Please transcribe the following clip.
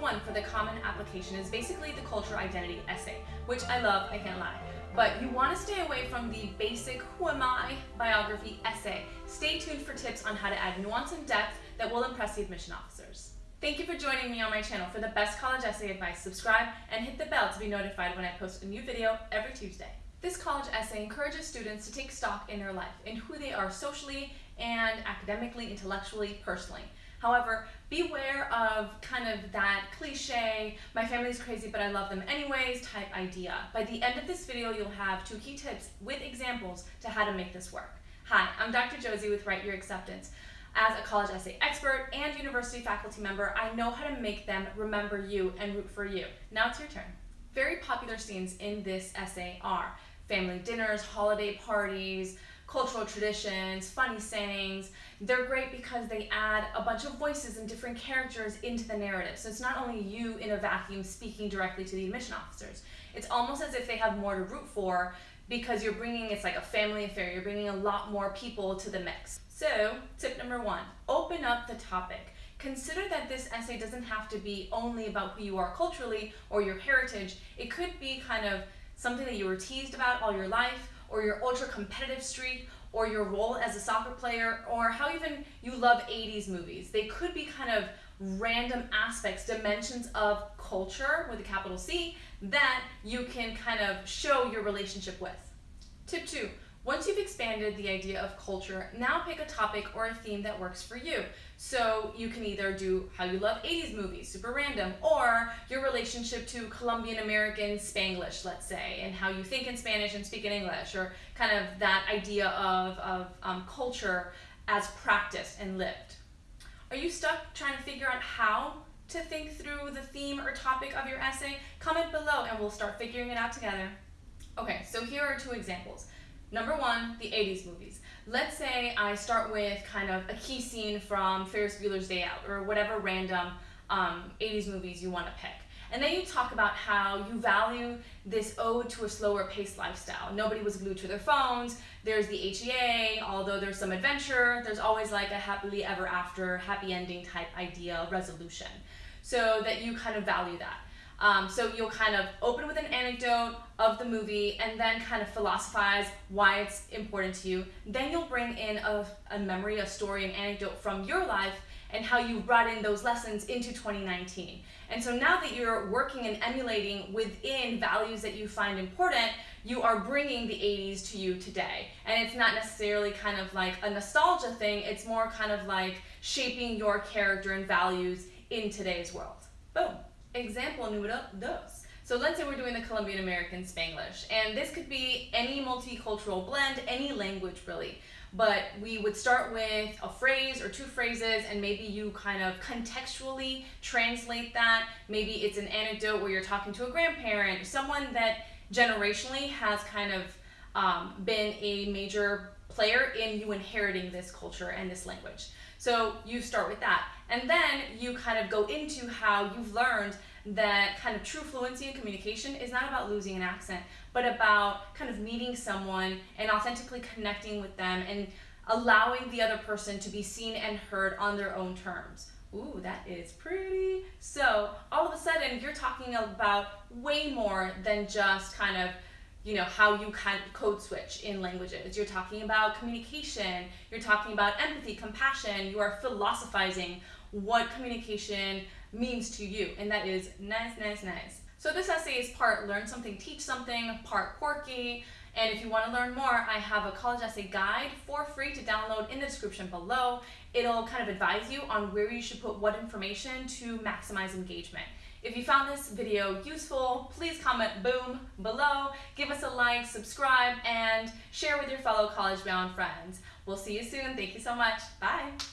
1 for the common application is basically the culture identity essay, which I love, I can't lie. But you want to stay away from the basic who am I biography essay. Stay tuned for tips on how to add nuance and depth that will impress the admission officers. Thank you for joining me on my channel. For the best college essay advice, subscribe and hit the bell to be notified when I post a new video every Tuesday. This college essay encourages students to take stock in their life, in who they are socially and academically, intellectually, personally. However, beware of kind of that cliche, my family's crazy but I love them anyways type idea. By the end of this video, you'll have two key tips with examples to how to make this work. Hi, I'm Dr. Josie with Write Your Acceptance. As a college essay expert and university faculty member, I know how to make them remember you and root for you. Now it's your turn. Very popular scenes in this essay are family dinners, holiday parties, cultural traditions, funny sayings. They're great because they add a bunch of voices and different characters into the narrative. So it's not only you in a vacuum speaking directly to the admission officers. It's almost as if they have more to root for because you're bringing, it's like a family affair, you're bringing a lot more people to the mix. So tip number one, open up the topic. Consider that this essay doesn't have to be only about who you are culturally or your heritage. It could be kind of something that you were teased about all your life or your ultra competitive streak or your role as a soccer player or how even you love 80s movies. They could be kind of random aspects, dimensions of culture with a capital C that you can kind of show your relationship with. Tip two, once you've expanded the idea of culture, now pick a topic or a theme that works for you. So you can either do how you love 80s movies, super random, or your relationship to Colombian American Spanglish, let's say, and how you think in Spanish and speak in English, or kind of that idea of, of um, culture as practiced and lived. Are you stuck trying to figure out how to think through the theme or topic of your essay? Comment below and we'll start figuring it out together. Okay, so here are two examples. Number one, the 80s movies. Let's say I start with kind of a key scene from Ferris Bueller's Day Out or whatever random um, 80s movies you want to pick. And then you talk about how you value this ode to a slower paced lifestyle. Nobody was glued to their phones. There's the HEA, although there's some adventure, there's always like a happily ever after, happy ending type idea resolution. So that you kind of value that. Um, so you'll kind of open with an anecdote of the movie and then kind of philosophize why it's important to you. Then you'll bring in a, a memory, a story, an anecdote from your life and how you brought in those lessons into 2019. And so now that you're working and emulating within values that you find important, you are bringing the 80s to you today. And it's not necessarily kind of like a nostalgia thing, it's more kind of like shaping your character and values in today's world. Boom. Example número dos. So let's say we're doing the Colombian American Spanglish, and this could be any multicultural blend, any language really. But we would start with a phrase or two phrases, and maybe you kind of contextually translate that. Maybe it's an anecdote where you're talking to a grandparent, someone that generationally has kind of um, been a major player in you inheriting this culture and this language. So you start with that. And then you kind of go into how you've learned that kind of true fluency in communication is not about losing an accent, but about kind of meeting someone and authentically connecting with them and allowing the other person to be seen and heard on their own terms. Ooh, that is pretty. So all of a sudden you're talking about way more than just kind of you know, how you of code switch in languages. You're talking about communication, you're talking about empathy, compassion, you are philosophizing what communication means to you, and that is nice, nice, nice. So this essay is part learn something, teach something, part quirky, and if you want to learn more, I have a college essay guide for free to download in the description below. It'll kind of advise you on where you should put what information to maximize engagement. If you found this video useful, please comment boom below, give us a like, subscribe, and share with your fellow college-bound friends. We'll see you soon. Thank you so much. Bye.